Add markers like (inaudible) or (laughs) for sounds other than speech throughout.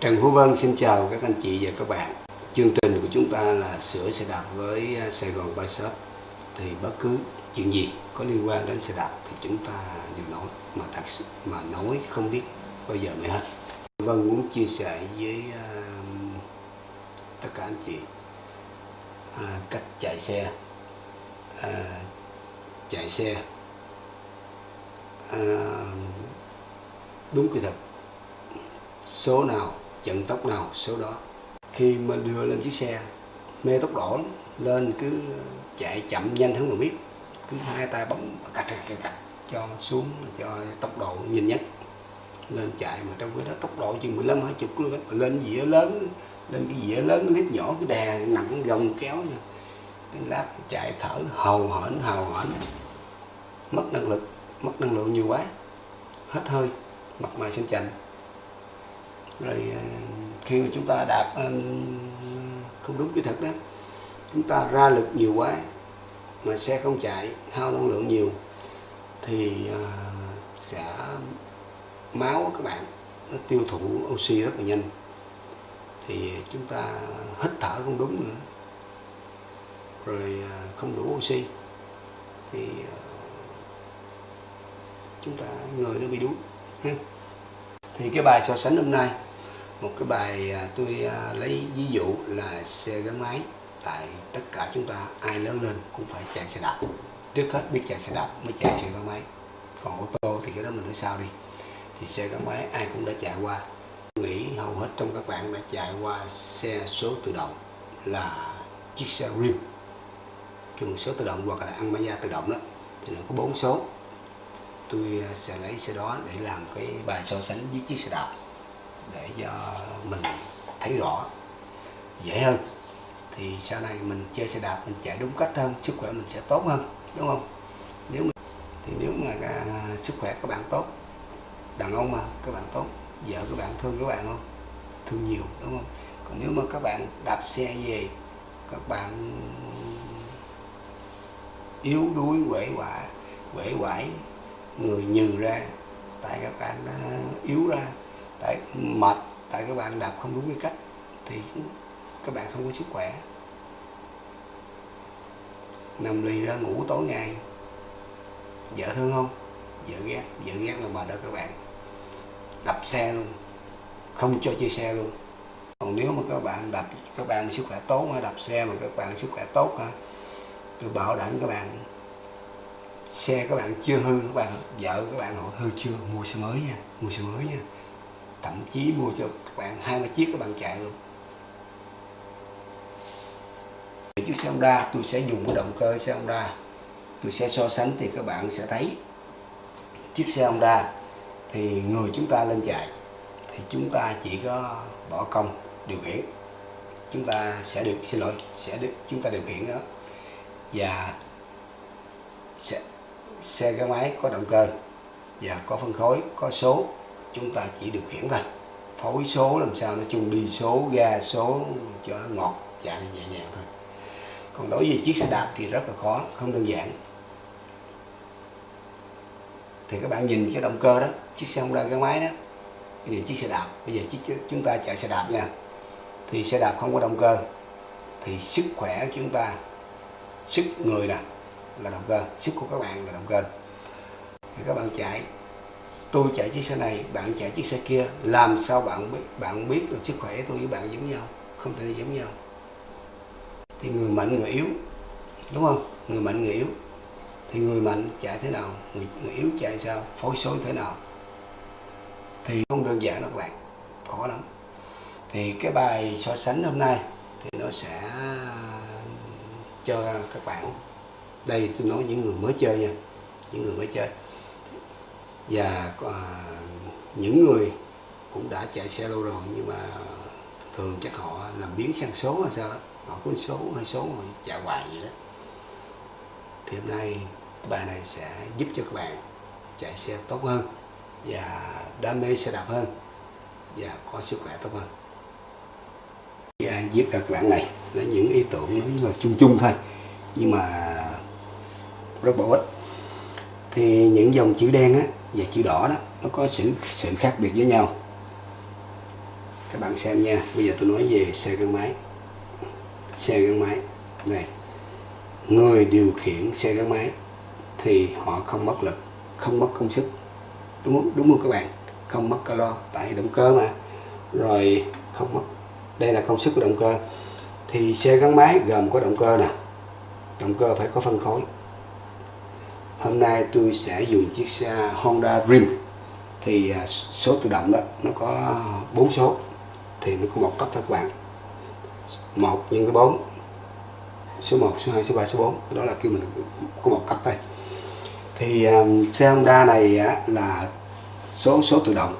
Trần Phú Vân xin chào các anh chị và các bạn. Chương trình của chúng ta là sửa xe đạp với à, Sài Gòn Bike Shop. Thì bất cứ chuyện gì có liên quan đến xe đạp thì chúng ta đều nói mà thật sự mà nói không biết bao giờ mới hết. Vân muốn chia sẻ với uh, tất cả anh chị uh, cách chạy xe, uh, chạy xe uh, đúng kỹ thuật số nào vận tốc nào số đó. Khi mà đưa lên chiếc xe mê tốc độ lên cứ chạy chậm nhanh không người biết. Cứ hai tay bấm cạch cạch cạch, cho xuống cho tốc độ nhanh nhất. Lên chạy mà trong cái đó tốc độ chừng 15 20 km lên dĩa lớn lên cái dĩa lớn cái lít nhỏ cái đè nặng gồng kéo nha cái lát chạy thở hầu hển hầu hển. Mất năng lực mất năng lượng nhiều quá. Hết hơi mặt mày xanh chành rồi ờ, khi mà chúng ta đạp ờ, không đúng kỹ thuật đó, chúng ta ra lực nhiều quá mà xe không chạy, hao năng lượng nhiều, thì ờ, sẽ máu của các bạn nó tiêu thụ oxy rất là nhanh. Thì chúng ta hít thở không đúng nữa. Rồi không đủ oxy, thì chúng ta người nó bị đuối thì cái bài so sánh hôm nay một cái bài à, tôi à, lấy ví dụ là xe gắn máy tại tất cả chúng ta, ai lớn lên cũng phải chạy xe đạp. Trước hết biết chạy xe đạp mới chạy xe gắn máy. Còn ô tô thì cái đó mình nói sau đi. Thì xe gắn máy ai cũng đã chạy qua. Nghĩ hầu hết trong các bạn đã chạy qua xe số tự động là chiếc xe rim. Cái một số tự động hoặc là ăn máy tự động đó, thì nó có bốn số. Tôi à, sẽ lấy xe đó để làm cái bài so sánh với chiếc xe đạp để cho mình thấy rõ. Dễ hơn thì sau này mình chơi xe đạp mình chạy đúng cách hơn sức khỏe mình sẽ tốt hơn đúng không? Nếu mà, thì nếu mà à, sức khỏe các bạn tốt đàn ông mà các bạn tốt vợ các bạn thương các bạn không? Thương nhiều đúng không? Còn nếu mà các bạn đạp xe về các bạn yếu đuối quể quả quể quải người nhừ ra tại các bạn đã yếu ra tại mệt, tại các bạn đạp không đúng quy cách, thì các bạn không có sức khỏe. Nằm lì ra ngủ tối ngày. Vợ thương không? Vợ ghét vợ ghét là bà đó các bạn. Đập xe luôn, không cho chơi xe luôn. Còn nếu mà các bạn đập các bạn sức khỏe tốt mà đập xe mà các bạn sức khỏe tốt ha, tôi bảo đảm các bạn, xe các bạn chưa hư, các bạn, vợ các bạn hỏi hư chưa? Mua xe mới nha, mua xe mới nha thậm chí mua cho các bạn hai ba chiếc các bạn chạy luôn. Chiếc xe Honda tôi sẽ dùng cái động cơ xe Honda. Tôi sẽ so sánh thì các bạn sẽ thấy. Chiếc xe Honda thì người chúng ta lên chạy thì chúng ta chỉ có bỏ công điều khiển. Chúng ta sẽ được xin lỗi sẽ được chúng ta điều khiển đó. Và xe, xe gắn máy có động cơ và có phân khối có số chúng ta chỉ điều khiển thôi. Phối số làm sao nó chung đi số, ga số, cho nó ngọt, chạy nhẹ nhàng thôi. Còn đối với chiếc xe đạp thì rất là khó, không đơn giản. Thì các bạn nhìn cái động cơ đó, chiếc xe Honda cái máy đó bây giờ chiếc xe đạp. Bây giờ chiếc chúng ta chạy xe đạp nha. Thì xe đạp không có động cơ, thì sức khỏe của chúng ta, sức người nè, là động cơ, sức của các bạn là động cơ. Thì các bạn chạy tôi chạy chiếc xe này bạn chạy chiếc xe kia làm sao bạn biết bạn biết là sức khỏe tôi với bạn giống nhau không thể giống nhau. Thì người mạnh người yếu đúng không? Người mạnh người yếu. Thì người mạnh chạy thế nào người, người yếu chạy sao phối số thế nào? Thì không đơn giản đâu các bạn khó lắm. Thì cái bài so sánh hôm nay thì nó sẽ cho các bạn đây tôi nói những người mới chơi nha những người mới chơi và uh, những người cũng đã chạy xe lâu rồi nhưng mà thường chắc họ làm biến sang số hay sao đó. Họ có số hay số họ chạy hoài vậy đó. Thì hôm nay bài này sẽ giúp cho các bạn chạy xe tốt hơn và đam mê xe đạp hơn và có sức khỏe tốt hơn. À, viết ra các bạn này là những ý tưởng nói là chung chung thôi nhưng mà rất bổ ích. Thì những dòng chữ đen á và chữ đỏ đó, nó có sự sự khác biệt với nhau. Các bạn xem nha, bây giờ tôi nói về xe gắn máy. Xe gắn máy, này, người điều khiển xe gắn máy thì họ không mất lực, không mất công sức. Đúng không? Đúng không các bạn? Không mất calo, tại động cơ mà. Rồi, không mất, đây là công suất của động cơ. Thì xe gắn máy gồm có động cơ nè. Động cơ phải có phân khối hôm nay tôi sẽ dùng chiếc xe Honda Dream. Thì à, số tự động đó nó có bốn số. Thì nó có một cấp thôi các bạn. Một nhân với bốn. Số 1, số 2, số 3, số 4 đó là kêu mình có một cấp thôi. Thì um, xe Honda này á, là số số tự động.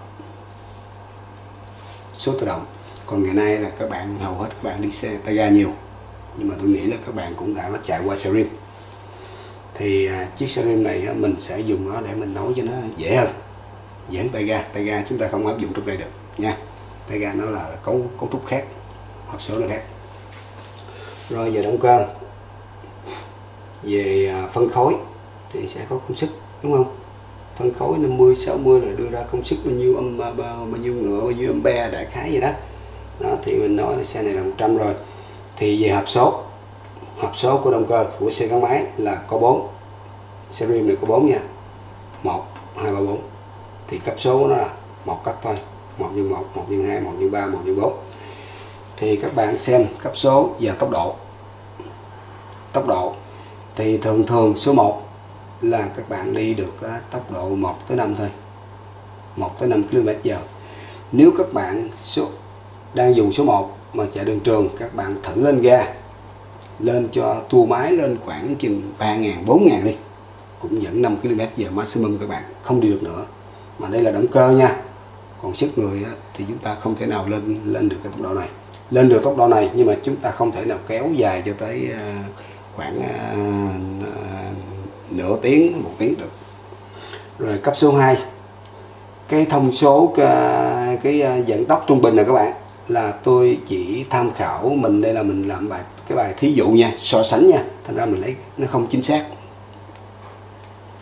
Số tự động. Còn ngày nay là các bạn hầu hết các bạn đi xe tay ga nhiều. Nhưng mà tôi nghĩ là các bạn cũng đã chạy qua xe rim thì à, chiếc xe rim này mình sẽ dùng nó để mình nấu cho nó dễ hơn. Dễ hơn tay ga. Tay ga chúng ta không áp dụng trong đây được nha. Tay ga nó là cấu cấu trúc khác hộp số nó khác. Rồi về động cơ. Về à, phân khối thì sẽ có công suất đúng không? Phân khối 50 60 là đưa ra công suất bao nhiêu âm à, bao, bao nhiêu ngựa bao nhiêu ampe đại khái vậy đó. Đó thì mình nói là xe này là 100 rồi. Thì về hộp số. Hộp số của động cơ của xe gắn máy là có 4 series này có 4 nha. 1 2 3 4 thì cấp số của nó là một cấp thôi. 1 x 1 1 x 2 1 x 3 1 x 4 thì các bạn xem cấp số và tốc độ. Tốc độ. Thì thường thường số 1 là các bạn đi được tốc độ 1 tới 5 thôi. 1 tới 5 km giờ. Nếu các bạn số, đang dùng số 1 mà chạy đường trường, các bạn thử lên ga. Lên cho tua máy lên khoảng chừng 3.000 4.000 đi cũng dẫn 5 km giờ maximum các bạn không đi được nữa. Mà đây là động cơ nha. Còn sức người thì chúng ta không thể nào lên lên được cái tốc độ này. Lên được tốc độ này nhưng mà chúng ta không thể nào kéo dài cho tới à, khoảng à, à, nửa tiếng một tiếng được. Rồi cấp số 2 cái thông số cái, cái vận tốc trung bình này các bạn là tôi chỉ tham khảo mình đây là mình làm bài cái bài thí dụ nha so sánh nha. Thành ra mình lấy nó không chính xác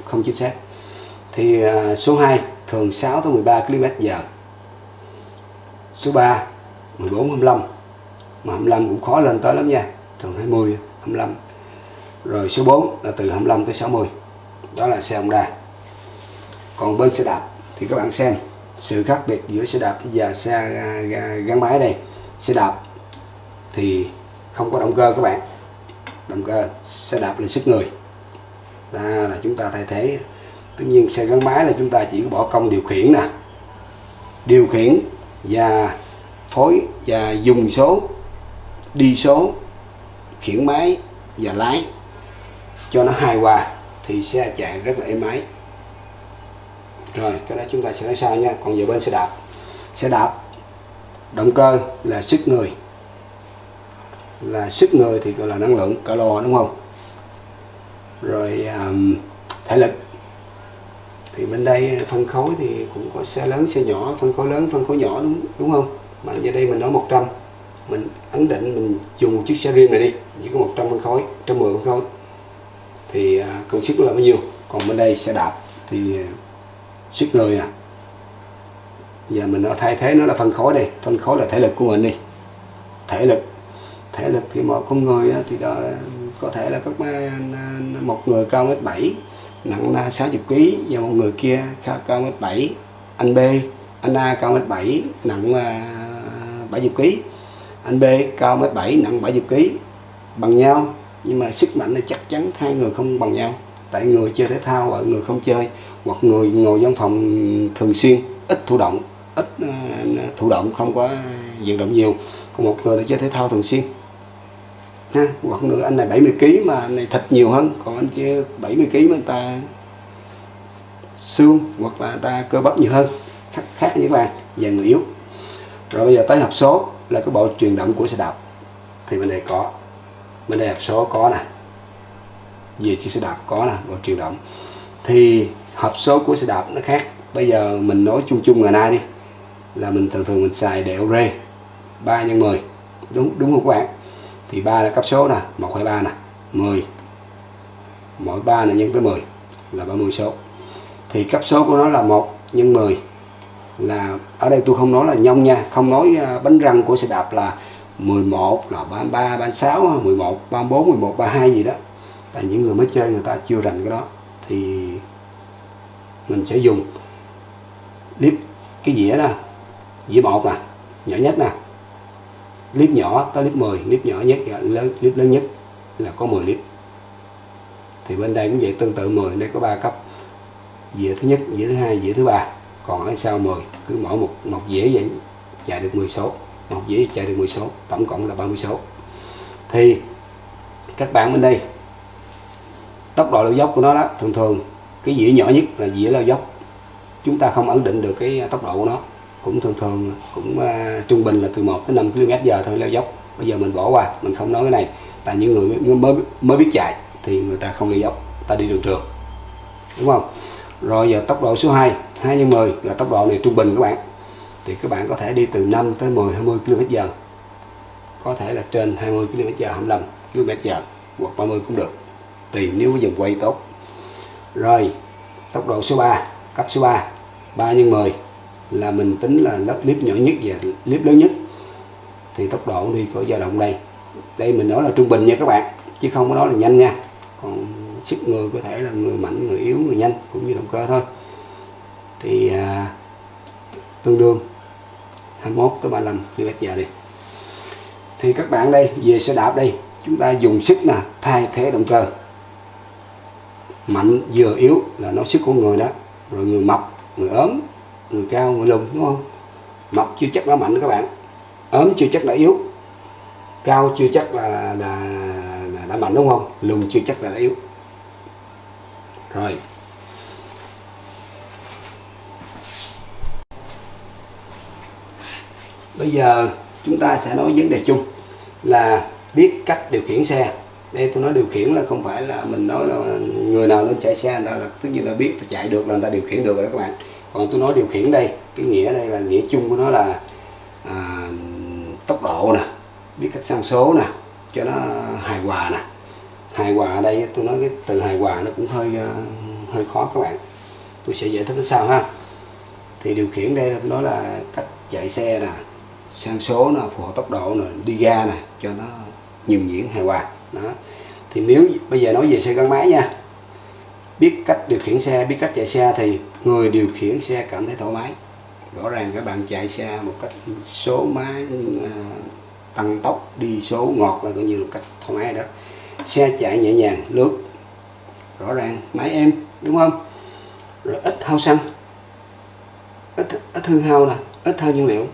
không chính xác. Thì à, số 2 thường 6 tới 13 km giờ. Số 3 14 25 mà 25 cũng khó lên tới lắm nha. Thường 20 25 rồi số 4 là từ 25 tới 60 đó là xe Honda. Còn bên xe đạp, thì các bạn xem sự khác biệt giữa xe đạp và xe à, gắn máy đây. Xe đạp thì không có động cơ các bạn. Động cơ, xe đạp là sức người đó là chúng ta thay thế. Tất nhiên xe gắn máy là chúng ta chỉ có bỏ công điều khiển nè. Điều khiển và phối và dùng số, đi số, khiển máy và lái. Cho nó hài hòa thì xe chạy rất là êm ái. Rồi, cái đó chúng ta sẽ nói sau nha. Còn về bên xe đạp. Xe đạp, động cơ là sức người. Là sức người thì gọi là năng lượng, calo đúng không? Rồi um, thể lực. Thì bên đây ờ, phân khối thì cũng có xe lớn xe nhỏ phân khối lớn phân khối nhỏ đúng đúng không? Mà giờ đây mình nói 100 mình ấn định mình dùng một chiếc xe riêng này đi chỉ có 100 phân khối 110 phân khối. Thì uh, công suất là bao nhiêu? Còn bên đây xe đạp thì ờ, sức người nè. Giờ mình nó thay thế nó là phân khối đây phân khối là thể lực của mình đi. Thể lực. Thể lực thì mọi con người thì đó có thể là các một người cao mét bảy, nặng 60 kg và một người kia cao mét bảy. Anh B, anh A cao mét bảy, nặng 70 kg anh B cao mét bảy, nặng 70 kg bằng nhau, nhưng mà sức mạnh là chắc chắn hai người không bằng nhau. Tại người chơi thể thao và người không chơi, hoặc người ngồi văn phòng thường xuyên, ít thụ động, ít à, thụ động, không có vận động nhiều. Còn một người là chơi thể thao thường xuyên ha? Hoặc người anh này 70 kg mà anh này thịt nhiều hơn còn anh kia 70 kg mà người ta xương hoặc là ta cơ bắp nhiều hơn. Khác, khác với bạn và người yếu. Rồi bây giờ tới hộp số là cái bộ truyền động của xe đạp. Thì bên này có. Bên đây hộp số có nè. Về chiếc xe đạp có nè bộ truyền động. Thì hộp số của xe đạp nó khác. Bây giờ mình nói chung chung ngày nay đi. Là mình thường thường mình xài đèo rê 3 nhân 10 đúng đúng không các bạn? Thì ba là cấp số nè 1 2 3 nè 10 mỗi 3 là nhân với 10 là 30 số. Thì cấp số của nó là 1 nhân 10 là, ở đây tôi không nói là nhông nha, không nói à, bánh răng của xe đạp là 11 là 33 36 11 34 11 32 gì đó. Tại những người mới chơi người ta chưa rành cái đó. Thì mình sẽ dùng clip cái dĩa nè, dĩa một nè, nhỏ nhất nè clip nhỏ tới clip 10 clip nhỏ nhất dạ, lớn clip lớn nhất là có 10 clip thì bên đây cũng vậy, tương tự 10 đây có 3 cấp. Dĩa thứ nhất, dĩa thứ hai, dĩa thứ ba. Còn ở sau 10 cứ mỗi một một dĩa vậy chạy được 10 số. Một dĩa chạy được 10 số, tổng cộng là 30 số. Thì các bạn bên đây, tốc độ lao dốc của nó đó, thường thường cái dĩa nhỏ nhất là dĩa lao dốc. Chúng ta không ấn định được cái tốc độ của nó cũng thường thường cũng uh, trung bình là từ 1 tới 5 km giờ thôi leo dốc. Bây giờ mình bỏ qua mình không nói cái này. Tại những người mới mới biết chạy thì người ta không leo dốc ta đi đường trường. Đúng không? Rồi giờ tốc độ số 2 2 nhân 10 là tốc độ này trung bình các bạn. Thì các bạn có thể đi từ 5 tới 10 20 km giờ. Có thể là trên 20 km giờ 25 km giờ hoặc 30 cũng được tùy nếu có dòng quay tốt. Rồi tốc độ số 3 cấp số 3 3 nhân 10 là mình tính là lớp clip nhỏ nhất và clip lớn nhất. Thì tốc độ đi có dao động đây. Đây mình nói là trung bình nha các bạn chứ không có nói là nhanh nha. Còn sức người có thể là người mạnh người yếu người nhanh cũng như động cơ thôi. Thì à, tương đương 21 tới 35 km giờ đi. Thì các bạn đây về xe đạp đây chúng ta dùng sức là thay thế động cơ. Mạnh vừa yếu là nói sức của người đó rồi người mập người ốm người cao người lùn đúng không? Mập chưa chắc đã mạnh các bạn. Ốm chưa chắc đã yếu. Cao chưa chắc là, là, là đã mạnh đúng không? Lùn chưa chắc là đã yếu. Rồi. Bây giờ chúng ta sẽ nói vấn đề chung là biết cách điều khiển xe. Đây tôi nói điều khiển là không phải là mình nói là người nào lên chạy xe người ta là tất nhiên là biết là chạy được là người ta điều khiển được rồi đó các bạn còn tôi nói điều khiển đây cái nghĩa đây là nghĩa chung của nó là à, tốc độ nè biết cách sang số nè cho nó hài hòa nè. Hài hòa ở đây tôi nói cái từ hài hòa nó cũng hơi uh, hơi khó các bạn. Tôi sẽ giải thích nó sao ha. Thì điều khiển đây là tôi nói là cách chạy xe nè sang số nè phù hợp tốc độ nè đi ga nè cho nó nhường nhuyễn hài hòa. Đó. Thì nếu bây giờ nói về xe gắn máy nha biết cách điều khiển xe, biết cách chạy xe thì người điều khiển xe cảm thấy thoải mái. Rõ ràng các bạn chạy xe một cách số máy à, tăng tốc, đi số ngọt là coi như một cách thoải mái đó. Xe chạy nhẹ nhàng, lướt, rõ ràng, máy em đúng không? Rồi ít hao xăng, ít ít hư hao nè, ít hao nhiên liệu.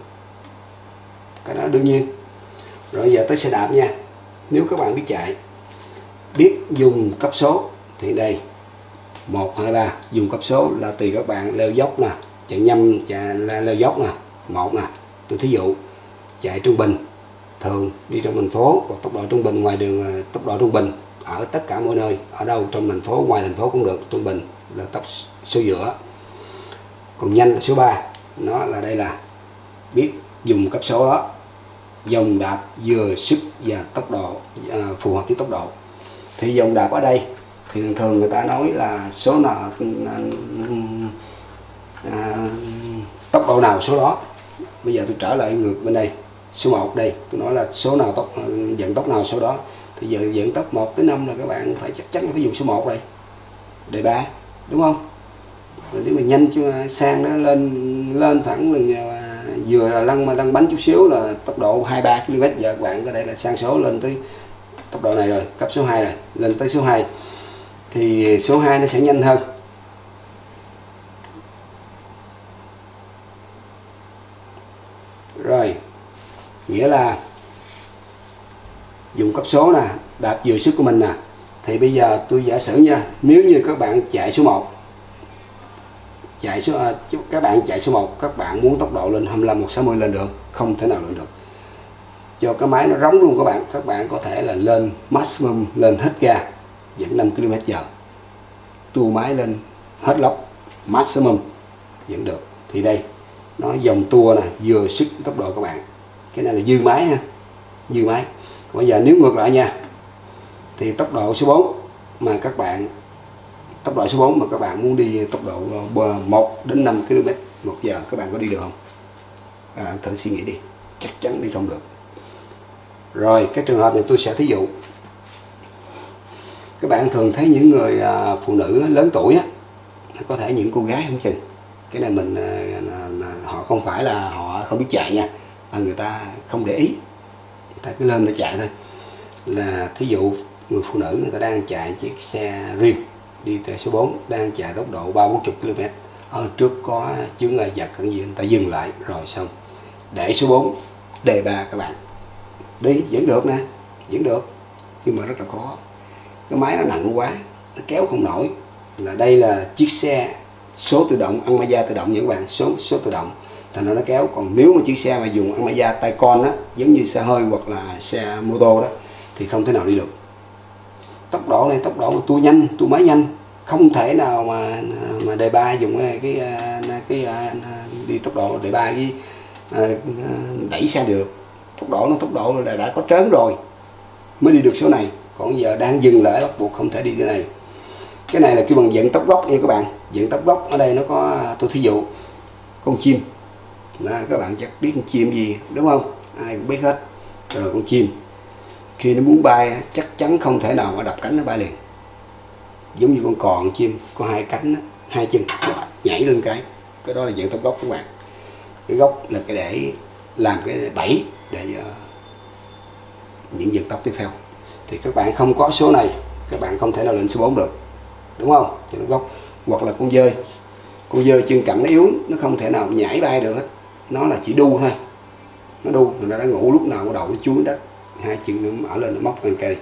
Cái đó đương nhiên. Rồi giờ tới xe đạp nha. Nếu các bạn biết chạy, biết dùng cấp số, thì đây một hai ba dùng cấp số là tùy các bạn leo dốc nè chạy nhâm chạy leo dốc nè. Một nè tôi thí dụ chạy trung bình thường đi trong thành phố hoặc tốc độ trung bình ngoài đường ờ, tốc độ trung bình ở tất cả mọi nơi ở đâu trong thành phố ngoài thành phố cũng được trung bình là tốc số giữa. Còn nhanh là số 3 nó là đây là biết dùng cấp số đó dòng đạp vừa sức và tốc độ à, phù hợp với tốc độ. Thì dòng đạp ở đây thì thường thường người ta nói là số nào à, tốc độ nào số đó. Bây giờ tôi trở lại ngược bên đây số 1 đây. Tôi nói là số nào tốc dẫn tốc nào số đó. Thì giờ dẫn tốc 1 tới 5 là các bạn phải chắc chắn phải dùng số 1 đây đề 3 đúng không? Rồi nếu mà nhanh cho sang nó lên lên thẳng lần à, vừa là lăn mà lăn bánh chút xíu là tốc độ 23 km giờ các bạn có thể là sang số lên tới tốc độ này rồi cấp số 2 rồi lên tới số 2 thì số 2 nó sẽ nhanh hơn. Rồi nghĩa là dùng cấp số nè đạp vừa sức của mình nè. Thì bây giờ tôi giả sử nha nếu như các bạn chạy số 1 chạy số à, các bạn chạy số 1 các bạn muốn tốc độ lên 25 160 lên được không thể nào lên được. Cho cái máy nó rống luôn các bạn các bạn có thể là lên maximum lên hết ga dẫn 5 km h tua máy lên hết lốc maximum dẫn được. Thì đây nó dòng tua này vừa sức tốc độ các bạn. Cái này là dư máy ha dư máy. Còn bây giờ nếu ngược lại nha thì tốc độ số 4 mà các bạn tốc độ số 4 mà các bạn muốn đi tốc độ 1 đến 5 km một giờ các bạn có đi được không? À, thử suy nghĩ đi chắc chắn đi không được. Rồi cái trường hợp này tôi sẽ thí dụ các bạn thường thấy những người à, phụ nữ lớn tuổi á có thể những cô gái không chừng. Cái này mình à, họ không phải là họ không biết chạy nha mà người ta không để ý. Người ta cứ lên để chạy thôi. Là thí dụ người phụ nữ người ta đang chạy chiếc xe rim đi từ số 4 đang chạy tốc độ 3 40 km ở trước có chướng ngại vật cần gì người ta dừng lại rồi xong. Để số 4 đề ba các bạn. Đi vẫn được nè vẫn được nhưng mà rất là khó cái máy nó nặng quá nó kéo không nổi. Là đây là chiếc xe số tự động ăn da tự động những bạn số số tự động. Thành ra nó kéo. Còn nếu mà chiếc xe mà dùng ăn da tay con á giống như xe hơi hoặc là xe mô tô đó thì không thể nào đi được. Tốc độ này tốc độ mà tua nhanh tua máy nhanh không thể nào mà mà đề ba dùng cái cái cái, cái đi tốc độ đề ba với à, đẩy xe được. Tốc độ nó tốc độ là đã có trớn rồi mới đi được số này còn giờ đang dừng lại bắt buộc không thể đi cái này. Cái này là kêu bằng dẫn tóc gốc nha các bạn. Dẫn tóc gốc ở đây nó có à, tôi thí dụ con chim. Đó, các bạn chắc biết con chim gì đúng không? Ai cũng biết hết. Rồi con chim. Khi nó muốn bay chắc chắn không thể nào mà đập cánh nó bay liền. Giống như con còn chim có hai cánh hai chân nhảy lên cái. Cái đó là dạng tóc gốc các bạn. Cái gốc là cái để làm cái bẫy để uh, những dân tóc tiếp theo thì các bạn không có số này, các bạn không thể nào lên số 4 được. Đúng không? Dạng gốc. Hoặc là con dơi. Con dơi chân cẳng nó yếu, nó không thể nào nhảy bay được hết. Nó là chỉ đu thôi. Nó đu, nó đã ngủ lúc nào đầu nó chuối đất hai chân nó mở lên, nó móc cần kề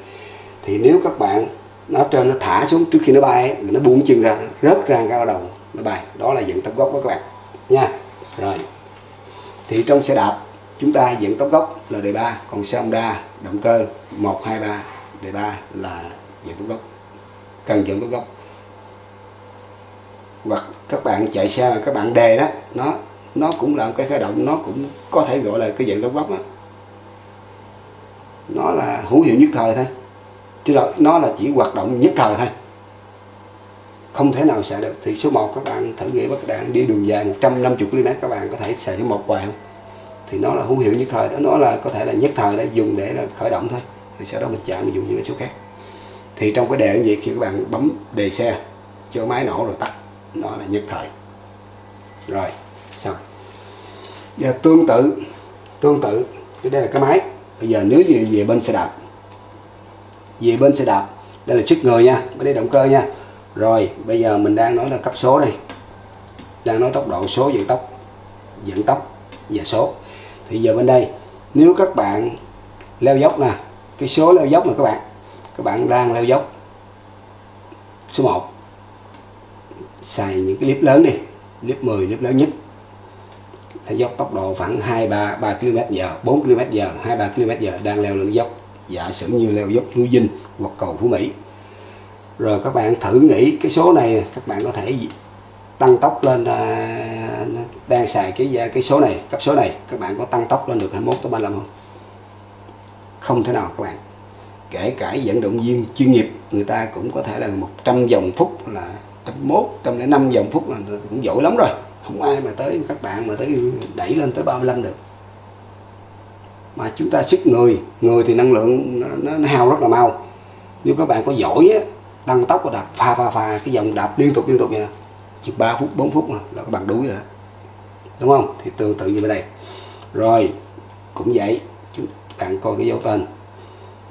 thì nếu các bạn, nó trên nó thả xuống trước khi nó bay nó buông chân ra, rớt ra cao đầu, nó bay. Đó là dựng tóc gốc đó các bạn. Nha. Rồi. Thì trong xe đạp, chúng ta dựng tóc gốc là đề ba, còn xe Honda, động cơ 123 đề ba là dựng tóc gốc cần dựng tóc gốc hoặc các bạn chạy xe mà các bạn đề đó, nó nó cũng là một cái khởi động, nó cũng có thể gọi là cái dạng tóc gốc đó nó là hữu hiệu nhất thời thôi, chứ là nó là chỉ hoạt động nhất thời thôi. Không thể nào xài được. Thì số 1 các bạn thử nghĩ các bạn đi đường dài 150 km các bạn có thể xài số 1 hoài không? Thì nó là hữu hiệu nhất thời đó. Nó là có thể là nhất thời để dùng để là khởi động thôi thì sau đó mình chạy mình dùng những cái số khác. Thì trong cái đề như vậy khi các bạn bấm đề xe, cho máy nổ rồi tắt, nó là nhất thời. Rồi, xong. Giờ tương tự tương tự, cái đây là cái máy. Bây giờ nếu như về bên xe đạp, về bên xe đạp, đây là sức người nha, bên đây động cơ nha. Rồi, bây giờ mình đang nói là cấp số đây. Đang nói tốc độ, số vận tốc vận tốc và số. Thì giờ bên đây, nếu các bạn leo dốc nè cái số leo dốc này các bạn. Các bạn đang leo dốc. Số 1 xài những cái clip lớn đi. Clip 10 clip lớn nhất. Leo dốc tốc độ khoảng 2 3 3 km giờ 4 km giờ 2 3 km giờ đang leo lên dốc. Giả sử như leo dốc núi Dinh hoặc cầu Phú Mỹ. Rồi các bạn thử nghĩ cái số này, các bạn có thể tăng tốc lên à, đang xài cái à, cái số này, cấp số này. Các bạn có tăng tốc lên được 21 tới 35 không? Không thể nào các bạn. Kể cả vận động viên chuyên nghiệp người ta cũng có thể là 100 vòng phút là 101 105 vòng phút là cũng giỏi lắm rồi. Không ai mà tới các bạn mà tới đẩy lên tới 35 được. Mà chúng ta sức người người thì năng lượng nó, nó hao rất là mau. Nếu các bạn có giỏi á, tăng tốc và đạp pha pha pha cái dòng đạp liên tục liên tục vậy nè chỉ 3 phút 4 phút mà là các bạn đuối rồi đó. Đúng không? Thì tương tự như bên đây. Rồi cũng vậy cặn coi cái dấu tên.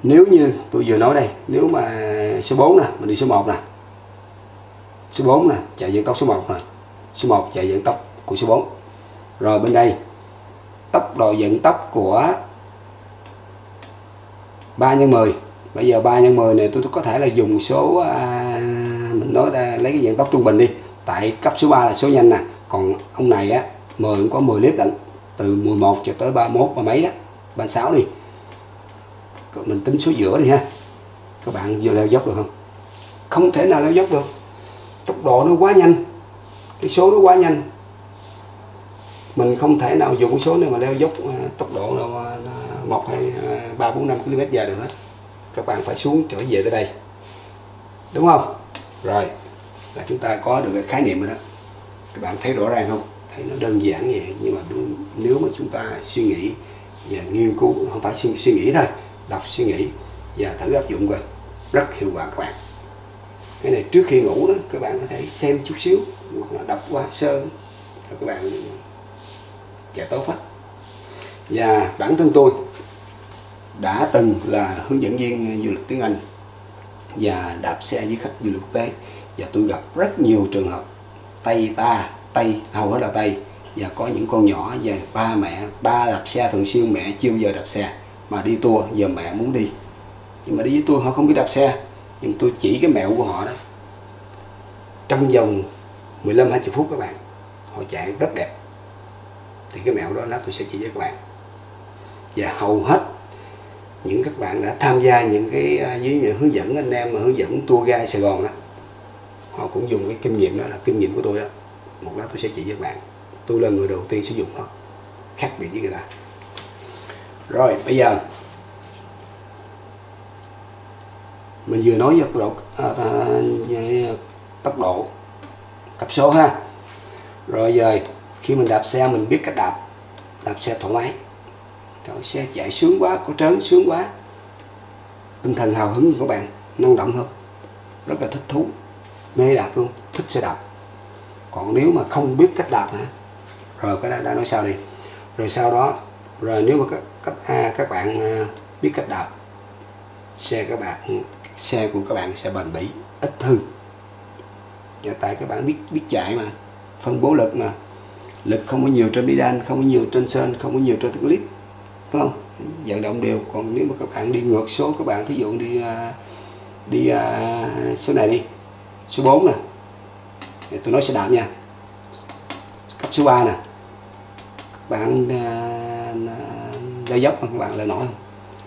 Nếu như tôi vừa nói đây nếu mà số 4 nè mình đi số 1 nè. Số 4 nè chạy dẫn tốc số 1 nè. Số 1 chạy dẫn tốc của số 4 rồi bên đây tốc độ dẫn tốc của 3 nhân 10 bây giờ 3 nhân 10 này tôi có thể là dùng số à, mình nói ra lấy cái dạng tốc trung bình đi. Tại cấp số 3 là số nhanh nè. Còn ông này á 10 cũng có 10 clip lận từ 11 cho tới 31 và mấy đó. 36 đi mình tính số giữa đi ha. Các bạn vừa leo dốc được không? Không thể nào leo dốc được. Tốc độ nó quá nhanh. Cái số nó quá nhanh. Mình không thể nào dùng cái số này mà leo dốc à, tốc độ là một hai à, ba bốn năm km giờ được hết. Các bạn phải xuống trở về tới đây. Đúng không? Rồi là chúng ta có được cái khái niệm rồi đó. Các bạn thấy rõ ràng không? Thấy nó đơn giản vậy nhưng mà đúng, nếu mà chúng ta suy nghĩ và nghiên cứu không phải suy, suy nghĩ thôi đọc suy nghĩ và thử áp dụng coi. Rất hiệu quả các bạn. Cái này trước khi ngủ đó, các bạn có thể xem chút xíu, hoặc là đọc qua sơ, rồi các bạn sẽ tốt hết. Và bản thân tôi đã từng là hướng dẫn viên du lịch tiếng Anh và đạp xe với khách du lịch quốc tế. Và tôi gặp rất nhiều trường hợp Tây ta Tây hầu hết là Tây và có những con nhỏ và ba mẹ, ba đạp xe thường xuyên, mẹ chưa bao giờ đạp xe mà đi tour, giờ mẹ muốn đi. Nhưng mà đi với tôi, họ không biết đạp xe. Nhưng tôi chỉ cái mẹo của họ đó. Trong vòng 15 20 phút các bạn, họ chạy rất đẹp. Thì cái mẹo đó, lát tôi sẽ chỉ với các bạn. Và hầu hết những các bạn đã tham gia những cái à, dưới với những hướng dẫn, anh em mà hướng dẫn tour guide Sài Gòn đó, họ cũng dùng cái kinh nghiệm đó là kinh nghiệm của tôi đó. Một lát tôi sẽ chỉ với các bạn. Tôi là người đầu tiên sử dụng nó, khác biệt với người ta rồi bây giờ. Mình vừa nói về tốc độ à, à, tốc độ cấp số ha. Rồi giờ khi mình đạp xe mình biết cách đạp. Đạp xe thoải mái. Rồi xe chạy sướng quá có trớn sướng quá. Tinh thần hào hứng của bạn năng động hơn. Rất là thích thú mê đạp luôn thích xe đạp. Còn nếu mà không biết cách đạp hả? Rồi cái đó đã nói sao đi. Rồi sau đó rồi nếu mà cấp A à, các bạn ờ, biết cách đạp. Xe các bạn xe của các bạn sẽ bền bỉ ít hư. Và tại các bạn biết biết chạy mà phân bố lực mà. Lực không có nhiều trên bi đan không có nhiều trên sơn không có nhiều trên clip phải không? Vận động đều. Còn nếu mà các bạn đi ngược số các bạn ví dụ đi ờ, đi ờ, số này đi số 4 nè. Tôi nói sẽ đạp nha. Cấp số 3 nè. Các bạn leo dốc không? Các bạn leo nổi không?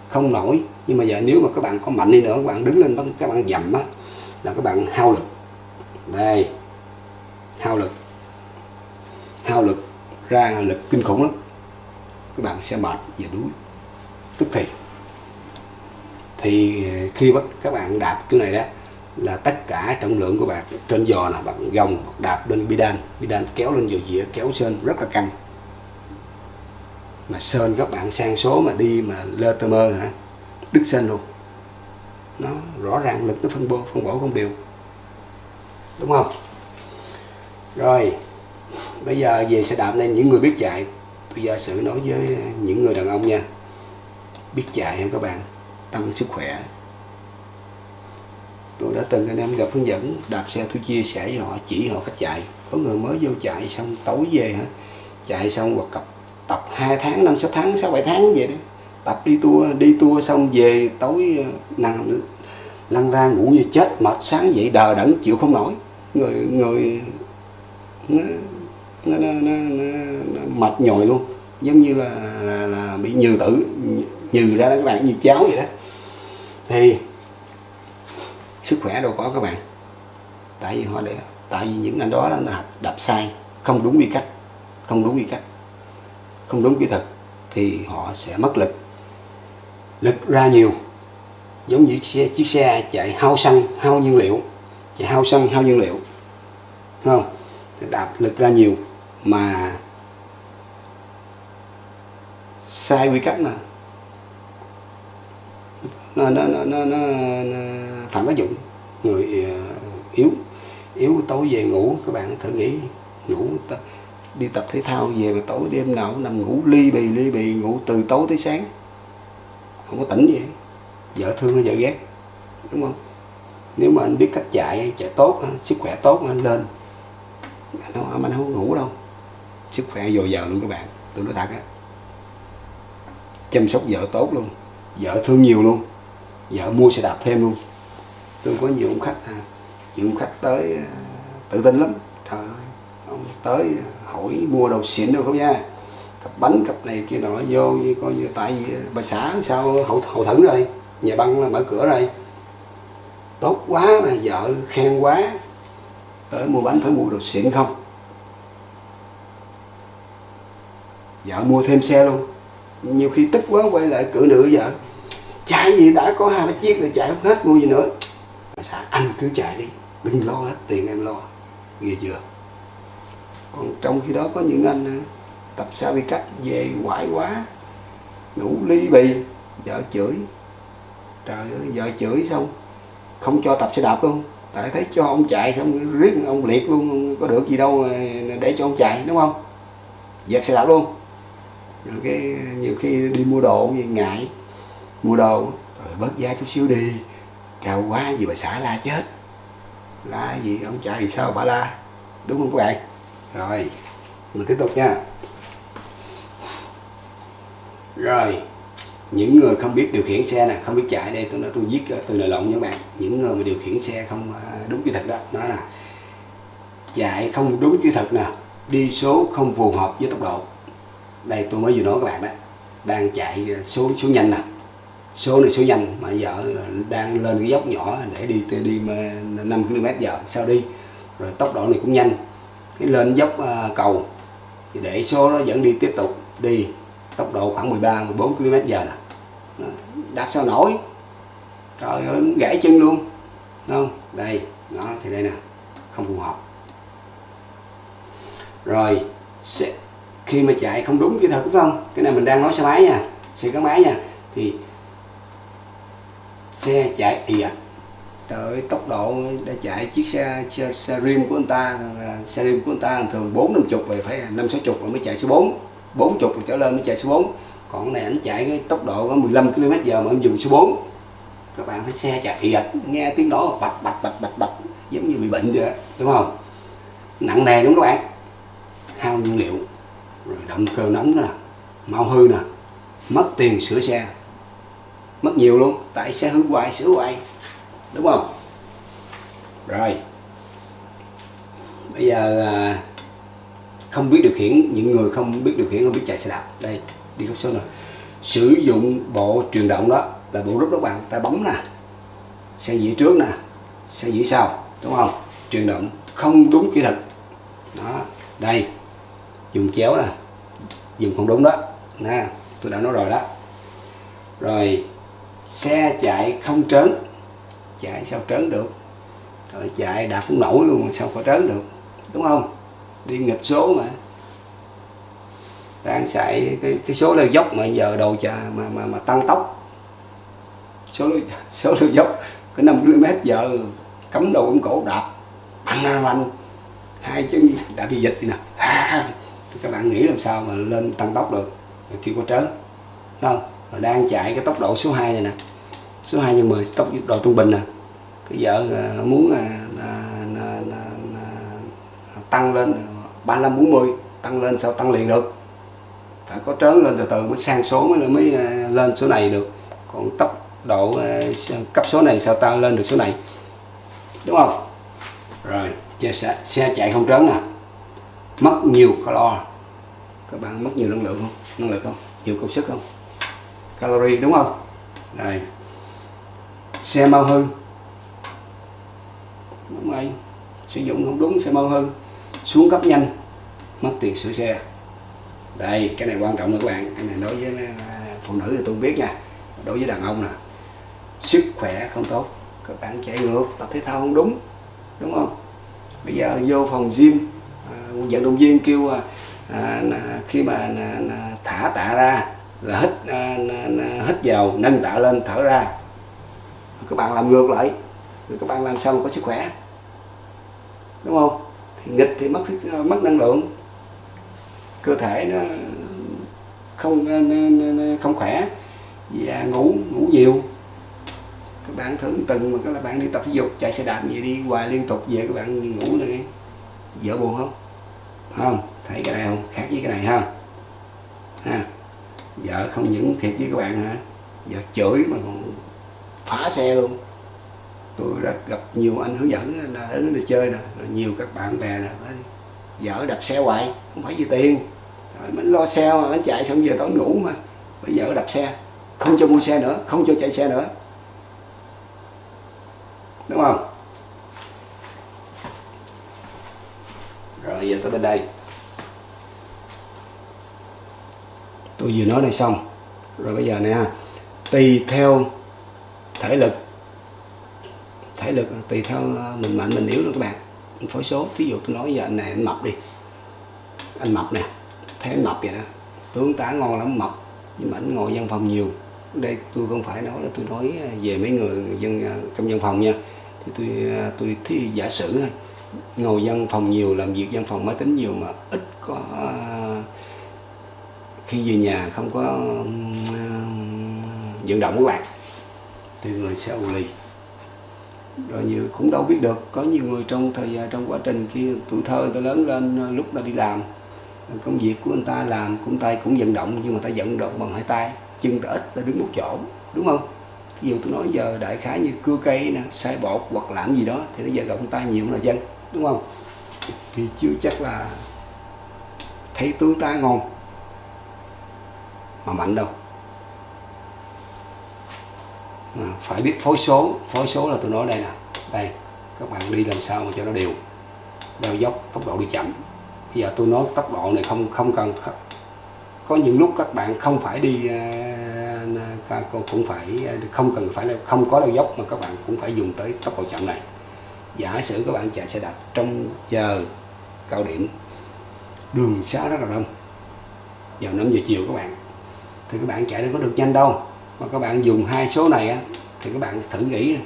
Không nổi. Nhưng mà giờ nếu mà các bạn có mạnh đi nữa, các bạn đứng lên các bạn dầm á, là các bạn hao lực. Đây. Hao lực. Hao lực ra lực kinh khủng lắm. Các bạn sẽ mệt và đuối. Tức thì. Thì ờ, khi bắt các bạn đạp cái này đó, là tất cả trọng lượng của bạn trên giò là bạn gồng đạp lên bidan bidan kéo lên giò dĩa, kéo trên, rất là căng mà sơn các bạn sang số mà đi mà lơ tơ mơ hả? Đứt sơn luôn. Nó rõ ràng lực nó phân bố, phân bổ không đều. Đúng không? Rồi, bây giờ về xe đạp nên những người biết chạy tôi giả sử nói với những người đàn ông nha. Biết chạy ha các bạn? Tăng sức khỏe. Tôi đã từng anh em gặp hướng dẫn, đạp xe tôi chia sẻ với họ, chỉ họ cách chạy có người mới vô chạy xong tối về hả? Chạy xong hoặc cặp tập 2 tháng năm sáu tháng sáu bảy tháng vậy đó. Tập đi tour đi tour xong về tối ờ, nằm lăn ra ngủ như chết mệt sáng dậy đờ đẫn chịu không nổi. Người người nó, nó, nó, nó, nó mệt nhồi luôn. Giống như là, là, là bị nhừ tử nhừ ra đó các bạn như cháo vậy đó. Thì sức khỏe đâu có các bạn. Tại vì họ để tại vì những anh đó là đạp sai. Không đúng quy cách. Không đúng quy cách không đúng kỹ thuật thì họ sẽ mất lực. Lực ra nhiều giống như chiếc xe, chiếc xe chạy hao xăng hao nhiên liệu chạy hao xăng hao nhiên liệu Đúng không? Đạp lực ra nhiều mà sai quy cách mà nó nó nó nó, nó, nó phản tác dụng người ờ, yếu yếu tối về ngủ các bạn thử nghĩ ngủ đi tập thể thao về mà tối đêm nào cũng nằm ngủ ly bì ly bì ngủ từ tối tới sáng. Không có tỉnh gì vợ thương hay vợ ghét đúng không? Nếu mà anh biết cách chạy chạy tốt sức khỏe tốt anh lên. Anh không, anh không ngủ đâu. Sức khỏe dồi dào luôn các bạn tôi nói thật á. Chăm sóc vợ tốt luôn. Vợ thương nhiều luôn. Vợ mua xe đạp thêm luôn. Tôi có nhiều ông khách à, nhiều ông khách tới à, tự tin lắm. Trời ơi ông tới à, hỏi mua đồ xịn đâu không nha? Cặp bánh, cặp này kia nọ, vô như coi như tại vì bà xã sao, hậu hậu thẫn rồi, nhà băng là mở cửa rồi. Tốt quá mà vợ khen quá, tới mua bánh phải mua đồ xịn không? Vợ mua thêm xe luôn. Nhiều khi tức quá quay lại cự nữ vợ chạy gì đã có hai ba chiếc rồi chạy không hết, mua gì nữa. Bà xã, anh cứ chạy đi, đừng lo hết, tiền em lo. Ghê chưa? Còn trong khi đó có những anh ờ, tập sao bị cách về quải quá, ngủ ly bì, vợ chửi. Trời ơi, vợ chửi xong, không cho tập xe đạp luôn. Tại thấy cho ông chạy xong riết ông liệt luôn có được gì đâu để cho ông chạy, đúng không? Dẹp xe đạp luôn. Rồi cái nhiều khi đi mua đồ như ngại mua đồ. Rồi bớt giá chút xíu đi cao quá gì bà xã la chết. La gì, ông chạy thì sao, bà la, đúng không các bạn? Rồi, mình tiếp tục nha. Rồi, những người không biết điều khiển xe này không biết chạy đây, tôi nói tôi viết từ lời lộn nha bạn. Những người mà điều khiển xe không à, đúng kỹ thuật đó nó là chạy không đúng kỹ thuật nè, đi số không phù hợp với tốc độ. Đây tôi mới vừa nói các bạn đó, đang chạy à, số số nhanh nè. Số này số nhanh mà giờ à, đang lên cái dốc nhỏ để đi đi 5 km giờ, sao đi? Rồi tốc độ này cũng nhanh cái lên dốc à, cầu cầu để số nó vẫn đi tiếp tục đi, tốc độ khoảng 13 14 km giờ nè. Đạp sao nổi. Trời ơi, gãy chân luôn, Đúng không? Đây, đó, thì đây nè, không phù hợp. Rồi khi mà chạy không đúng kỹ thuật, đúng không? Cái này mình đang nói xe máy nha, xe gắn máy nha. Thì, xe chạy, ì ạch trời ơi tốc độ để chạy chiếc xe, xe, xe rim của anh ta xe rim của anh ta thường bốn năm chục rồi phải năm sáu chục rồi mới chạy số 4 bốn chục trở lên mới chạy số 4 còn này anh chạy cái tốc độ có 15 km giờ mà anh dùng số 4 các bạn thấy xe chạy ì nghe tiếng đó bạch bạch bạch bạch bạch giống như bị bệnh vậy đúng không? Nặng nề đúng các bạn? Hao nhiên liệu rồi động cơ nóng nè mau hư nè mất tiền sửa xe mất nhiều luôn tại xe hư hoài sửa hoài đúng không? Rồi. Bây giờ à, không biết điều khiển những người không biết điều khiển không biết chạy xe đạp. Đây đi cấp số này sử dụng bộ truyền động đó là bộ rút đó bạn. Ta bấm nè. Xe dĩ trước nè. Xe dĩ sau đúng không? Truyền động không đúng kỹ thuật. Đó đây. Dùng chéo nè. Dùng không đúng đó. Nè tôi đã nói rồi đó. Rồi xe chạy không trớn chạy sao trớn được. Rồi chạy đạp cũng nổi luôn mà sao có trớn được đúng không? Đi nghịch số mà. Đang chạy cái, cái số leo dốc mà giờ đầu chà mà mà mà tăng tốc. Số (laughs) số leo dốc cái 5 km giờ cấm đầu cắm cổ đạp anh anh hai chân đã đi dịch thì nè. Các bạn nghĩ làm sao mà lên tăng tốc được kêu có trớn không? Đang chạy cái tốc độ số 2 này nè. Số 2 nhân 10 tốc độ trung bình nè cái vợ à, muốn à, à, à, à, à, tăng lên 35 40 tăng lên sao tăng liền được. Phải có trớn lên từ từ mới sang số mới mới à, lên số này được. Còn tốc độ à, cấp số này sao ta lên được số này. Đúng không? Rồi xe, xe chạy không trớn nè mất nhiều calo. Các bạn mất nhiều năng lượng không? Năng lượng không? Nhiều công sức không? Calorie đúng không? Này xe mau hư đúng rồi. Sử dụng không đúng xe mau hư xuống cấp nhanh mất tiền sửa xe. Đây cái này quan trọng nữa các bạn. Cái này đối với à, phụ nữ thì tôi biết nha. Đối với đàn ông nè sức khỏe không tốt các bạn chạy ngược tập thể thao không đúng đúng không? Bây giờ vô phòng gym à, vận động viên kêu à, à, khi mà à, thả tạ ra là hít à, hít vào nâng tạ lên thở ra. Các bạn làm ngược lại các bạn làm sao mà có sức khỏe? Đúng không? Thì nghịch thì mất ờ, mất năng lượng. Cơ thể nó không không khỏe và ngủ ngủ nhiều. Các bạn thử từng mà các bạn đi tập thể dục, chạy xe đạp gì đi, hoài liên tục về các bạn ngủ nữa vợ buồn không? Không. Thấy cái này không? Khác với cái này ha. Ha. Vợ không những thiệt với các bạn hả? Vợ chửi mà còn phá xe luôn tôi đã gặp nhiều anh hướng dẫn là đến để chơi nè nhiều các bạn bè nè vợ đập xe hoài, không phải vì tiền. Rồi mình lo xe mà mình chạy xong giờ tối ngủ mà. Bây giờ đập xe, không cho mua xe nữa, không cho chạy xe nữa. Đúng không? Rồi, giờ tới bên đây. Tôi vừa nói này xong. Rồi bây giờ nè tùy theo thể lực thể lực tùy theo ờ, mình mạnh, mình yếu nữa các bạn. Phối số ví dụ tôi nói giờ anh này anh mập đi. Anh mập nè, thấy anh mập vậy đó. Tướng tá ngon lắm, mập, nhưng mà anh ngồi văn phòng nhiều. Đây, tôi không phải nói là tôi nói ờ, về mấy người dân ờ, trong văn phòng nha. Thì tôi tôi thì giả sử thôi. Ngồi văn phòng nhiều, làm việc văn phòng máy tính nhiều mà ít có khi về nhà không có vận động các bạn. Thì người sẽ ù lì rồi nhiều, cũng đâu biết được, có nhiều người trong thời gian trong quá trình khi tuổi thơ ta lớn lên à, lúc ta đi làm à, công việc của người ta làm cũng, tay cũng vận động, nhưng mà ta vận động bằng hai tay, chân ta ít, ta đứng một chỗ, đúng không? Ví dụ tôi nói giờ đại khái như cưa cây nè sai bột hoặc làm gì đó thì nó vận động tay nhiều là dân đúng không? Thì chưa chắc là thấy tướng ta ngon, mà mạnh đâu à, phải biết phối số. Phối số là tôi nói đây nè. Đây các bạn đi làm sao mà cho nó đều. Đeo dốc tốc độ đi chậm. Bây giờ tôi nói tốc độ này không không cần có những lúc các bạn không phải đi à, cũng phải à, không cần phải là không có đeo dốc mà các bạn cũng phải dùng tới tốc độ chậm này. Giả sử các bạn chạy xe đạp trong giờ cao điểm đường xá rất là đông giờ 5 giờ chiều các bạn thì các bạn chạy đâu có được nhanh đâu mà các bạn dùng hai số này á thì các bạn thử nghĩ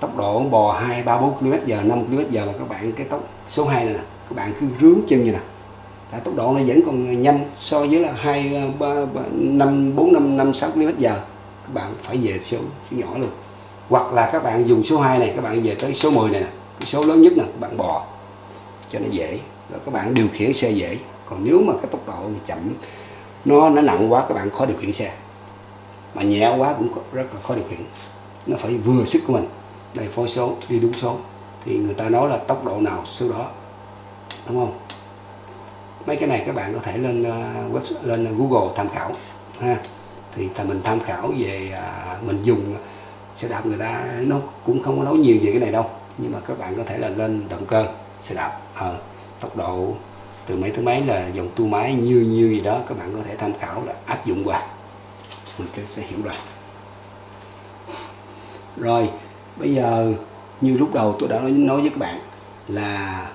tốc độ bò 2, 3, 4 km giờ 5 km giờ mà các bạn cái tốc số 2 này nè các bạn cứ rướng chân như nè. Là tốc độ nó vẫn còn nhanh so với là 2, 3, 3 5, 4, 5, 5, 6 km giờ. Các bạn phải về số, số nhỏ luôn. Hoặc là các bạn dùng số 2 này các bạn về tới số 10 này nè cái số lớn nhất nè các bạn bò cho nó dễ. Rồi các bạn điều khiển xe dễ. Còn nếu mà cái tốc độ chậm nó nó nặng quá các bạn khó điều khiển xe mà nhẹ quá cũng rất là khó điều khiển. Nó phải vừa sức của mình đây phối số đi đúng số. Thì người ta nói là tốc độ nào số đó đúng không? Mấy cái này các bạn có thể lên uh, web lên Google tham khảo ha. Thì là mình tham khảo về uh, mình dùng ờ, xe đạp người ta nó cũng không có nói nhiều về cái này đâu. Nhưng mà các bạn có thể là lên động cơ xe đạp à, tốc độ từ mấy tới mấy là dòng tua máy như như gì đó các bạn có thể tham khảo là áp dụng mình sẽ hiểu rồi. Rồi bây giờ như lúc đầu tôi đã nói, nói với các bạn là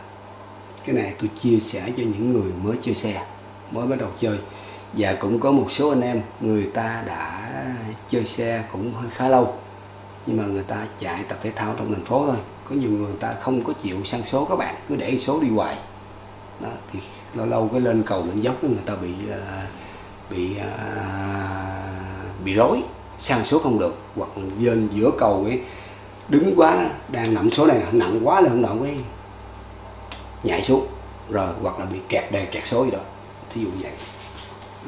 cái này tôi chia sẻ cho những người mới chơi xe mới bắt đầu chơi. Và cũng có một số anh em người ta đã chơi xe cũng hơi khá lâu nhưng mà người ta chạy tập thể thao trong thành phố thôi. Có nhiều người ta không có chịu sang số các bạn cứ để số đi hoài. Đó, thì lâu lâu cái lên cầu lên dốc người ta bị à, bị à, bị rối, sang số không được, hoặc lên giữa cầu ấy, đứng quá, đang nằm số này, nặng quá là không đậu cái nhảy xuống, rồi hoặc là bị kẹt đề kẹt số gì đó, thí dụ vậy.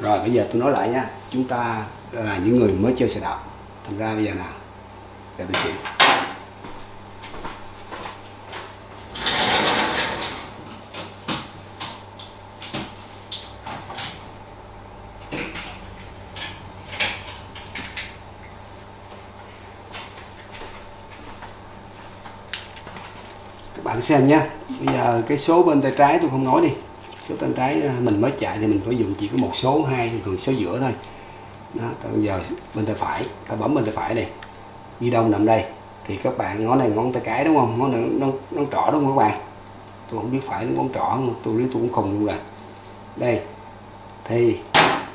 Rồi bây giờ tôi nói lại nha, chúng ta là những người mới chơi xe đạp. Thành ra bây giờ nào, để tôi chỉ. Xem nhé bây giờ cái số bên tay trái tôi không nói đi. Số tay trái à, mình mới chạy thì mình có dùng chỉ có một số hai thường số giữa thôi. Đó, bây giờ bên tay phải ta bấm bên tay phải này. Di đông nằm đây. Thì các bạn ngón này ngón tay cái đúng không? Ngón này nó nó trỏ đúng không các bạn? Tôi không biết phải ngón trỏ không tôi lấy tôi cũng không luôn rồi. Đây. Thì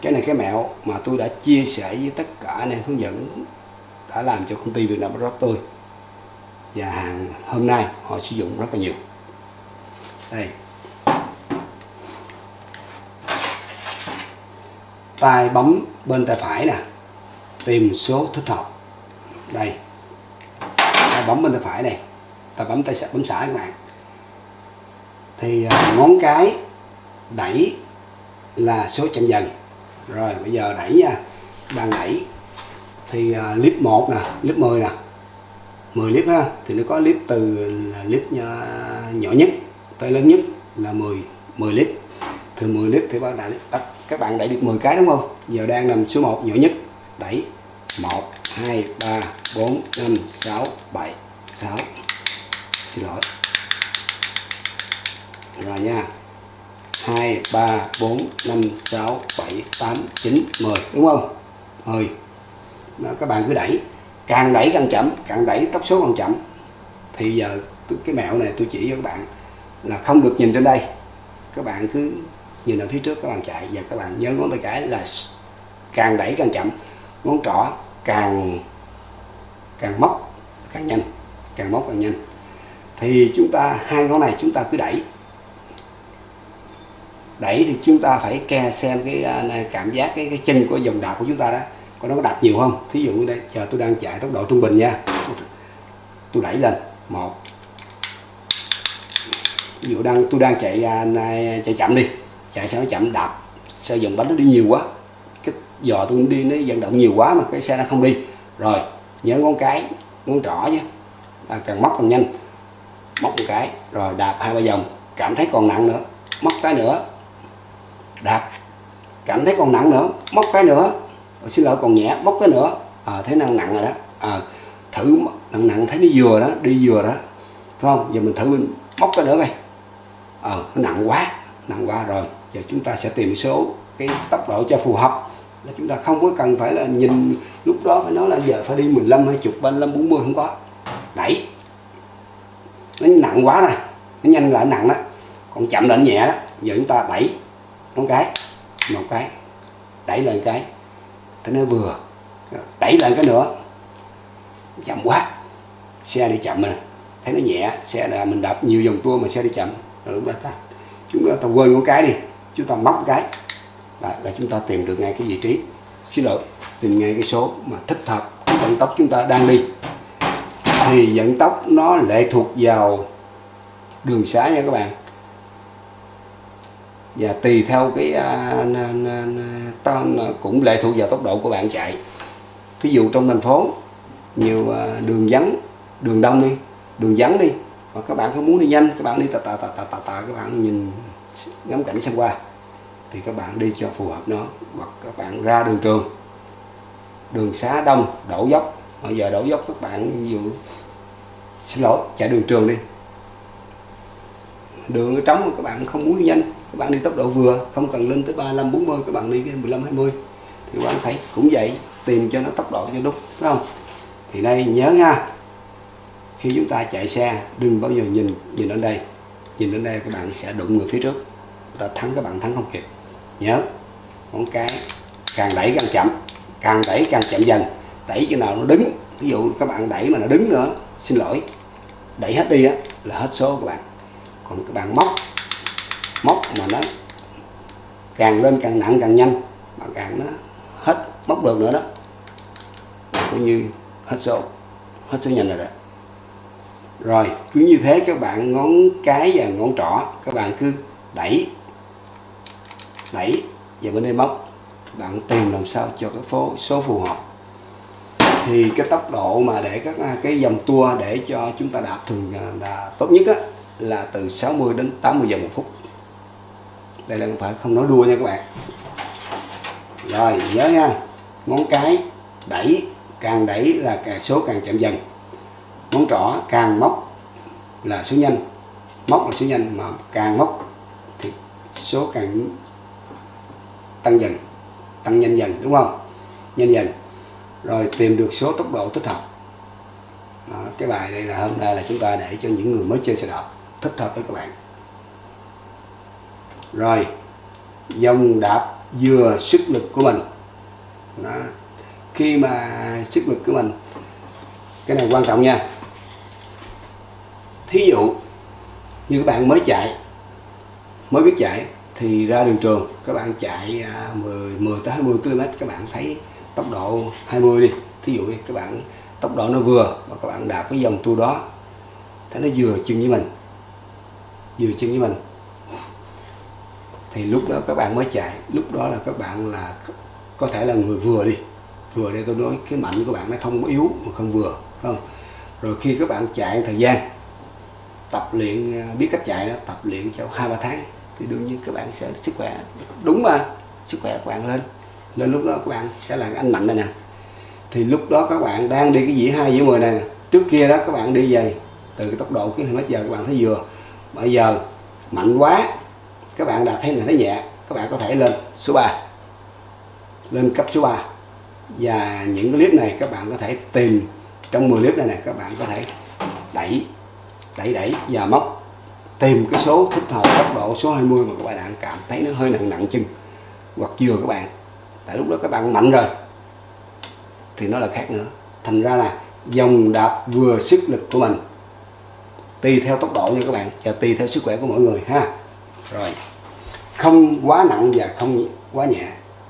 cái này cái mẹo mà tôi đã chia sẻ với tất cả anh em hướng dẫn đã làm cho công ty Việt Nam Rock tôi và hàng hôm nay họ sử dụng rất là nhiều. Đây. Tay bấm bên tay phải nè. Tìm số thích hợp. Đây. Ta bấm bên tay phải này. Ta bấm tay bấm xả các bạn. Thì à, ngón cái đẩy là số chậm dần. Rồi, bây giờ đẩy nha. Đang đẩy. Thì à, clip 1 nè clip 10 nè. 10 clip ha thì nó có clip từ clip nhỏ nhất tới lớn nhất là 10 10 clip từ 10 clip thì các bạn đẩy, các bạn đẩy được 10 cái đúng không? Giờ đang nằm số 1 nhỏ nhất. Đẩy. 1 2 3 4 5 6 7 6 xin lỗi. Rồi nha. 2 3 4 5 6 7 8 9 10 đúng không? 10 đó, các bạn cứ đẩy càng đẩy càng chậm, càng đẩy tốc số càng chậm. Thì giờ cái mẹo này tôi chỉ cho các bạn là không được nhìn trên đây. Các bạn cứ nhìn ở phía trước các bạn chạy. Và các bạn nhớ ngón tay cái là càng đẩy càng chậm. Ngón trỏ càng càng móc càng nhanh, càng móc càng nhanh. Thì chúng ta, hai ngón này chúng ta cứ đẩy. Đẩy thì chúng ta phải ke xem cái à, cảm giác cái cái chân của dòng đạp của chúng ta đó có nó có đạp nhiều không? Thí dụ đây chờ tôi đang chạy tốc độ trung bình nha. Tôi đẩy lên một. Ví dụ đang tôi đang chạy à, này, chạy chậm đi. Chạy sao nó chậm đạp xe dòng bánh nó đi nhiều quá. Cái giò tôi đi nó vận động nhiều quá mà cái xe nó không đi. Rồi nhớ ngón cái ngón trỏ nhé. À, càng móc càng nhanh. Móc một cái rồi đạp hai ba vòng. Cảm thấy còn nặng nữa móc cái nữa. Đạp. Cảm thấy còn nặng nữa móc cái nữa rồi, xin lỗi còn nhẹ bóc cái nữa. À, thấy năng nặng rồi đó. À, thử nặng nặng thấy nó vừa đó đi vừa đó. Phải không? Giờ mình thử mình móc cái nữa coi. À, nó nặng quá nặng quá rồi. Giờ chúng ta sẽ tìm số cái tốc độ cho phù hợp. Là chúng ta không có cần phải là nhìn lúc đó phải nói là giờ phải đi 15 hay chục 35 40 không có. Đẩy. Nó nặng quá rồi. Nó nhanh lại nặng đó. Còn chậm là nhẹ đó. Giờ chúng ta đẩy. Một cái. Một cái. Đẩy lên cái thế nó vừa đẩy lên cái nữa. Chậm quá xe đi chậm rồi thấy nó nhẹ xe là mình đạp nhiều vòng tua mà xe đi chậm. Rồi lúc đó ta chúng ta, ta quên một cái đi chúng ta móc cái. Là, là chúng ta tìm được ngay cái vị trí. Xin lỗi tìm ngay cái số mà thích hợp cái vận tốc chúng ta đang đi. Thì vận tốc nó lệ thuộc vào đường xá nha các bạn và tùy theo cái uh, cũng lệ thuộc vào tốc độ của bạn chạy. Thí dụ trong thành phố nhiều à, đường vắng đường đông đi đường vắng đi mà các bạn không muốn đi nhanh các bạn đi tà tà tà tà tà, tà các bạn nhìn ngắm cảnh xem qua thì các bạn đi cho phù hợp nó hoặc các bạn ra đường trường. Đường xá đông đổ dốc bây giờ đổ dốc các bạn ví dụ xin lỗi chạy đường trường đi. Đường trống mà các bạn không muốn đi nhanh các bạn đi tốc độ vừa, không cần lên tới 35 40 các bạn đi cái 15 20 thì các bạn phải cũng vậy, tìm cho nó tốc độ cho đúng, phải không? Thì đây, nhớ nha khi chúng ta chạy xe, đừng bao giờ nhìn nhìn đến đây. Nhìn đến đây, các bạn sẽ đụng người phía trước. Ta thắng, các bạn thắng không kịp. Nhớ, ngón cái càng đẩy càng chậm, càng đẩy càng chậm dần. Đẩy cho nào nó đứng, ví dụ các bạn đẩy mà nó đứng nữa, xin lỗi. Đẩy hết đi á, là hết số các bạn. Còn các bạn móc móc mà nó càng lên càng nặng càng nhanh mà càng nó hết móc được nữa đó. Cũng như hết số hết số nhanh rồi đó. Rồi cứ như thế các bạn ngón cái và ngón trỏ các bạn cứ đẩy đẩy và bên đây móc. Các bạn tìm làm sao cho cái phố số phù hợp. Thì cái tốc độ mà để các à, cái dòng tua để cho chúng ta đạp thường à, là tốt nhất á, là từ 60 đến 80 vòng một phút đây là không phải không nói đua nha các bạn. Rồi nhớ nha. Ngón cái đẩy càng đẩy là càng số càng chậm dần. Ngón trỏ càng móc là số nhanh. Móc là số nhanh mà càng móc thì số càng tăng dần tăng nhanh dần đúng không? Nhanh dần. Rồi tìm được số tốc độ thích hợp. Đó, cái bài đây là hôm nay là chúng ta để cho những người mới chơi xe đạp thích hợp với các bạn rồi dòng đạp vừa sức lực của mình. Đó. khi mà sức lực của mình, cái này quan trọng nha. Thí dụ như các bạn mới chạy, mới biết chạy, thì ra đường trường, các bạn chạy à, 10 10 tới 20 km các bạn thấy tốc độ 20 đi. Thí dụ các bạn, tốc độ nó vừa và các bạn đạp cái dòng tour đó, thấy nó vừa chân với mình, vừa chân với mình thì lúc đó các bạn mới chạy. Lúc đó là các bạn là có thể là người vừa đi. Vừa đây tôi nói cái mạnh của bạn nó không có yếu mà không vừa không? Rồi khi các bạn chạy thời gian, tập luyện à, biết cách chạy đó, tập luyện trong hai, ba tháng thì đương nhiên các bạn sẽ sức khỏe. Đúng mà, sức khỏe của bạn lên. Nên lúc đó các bạn sẽ là anh mạnh này nè. Thì lúc đó các bạn đang đi cái dĩa hai dĩa mười này nè. trước kia đó các bạn đi về từ cái tốc độ, cái km giờ các bạn thấy vừa. Bây giờ mạnh quá các bạn đã thấy là nó nhẹ, các bạn có thể lên số 3 lên cấp số 3 và những cái clip này các bạn có thể tìm. Trong 10 clip này này các bạn có thể đẩy đẩy đẩy và móc. Tìm cái số thích hợp tốc độ, số 20 mà các bạn cảm thấy nó hơi nặng nặng chân. Hoặc vừa các bạn. Tại lúc đó các bạn mạnh rồi. Thì nó là khác nữa. Thành ra là dòng đạp vừa sức lực của mình. Tùy theo tốc độ nha các bạn. Và tùy theo sức khỏe của mỗi người ha. Rồi không quá nặng và không quá nhẹ.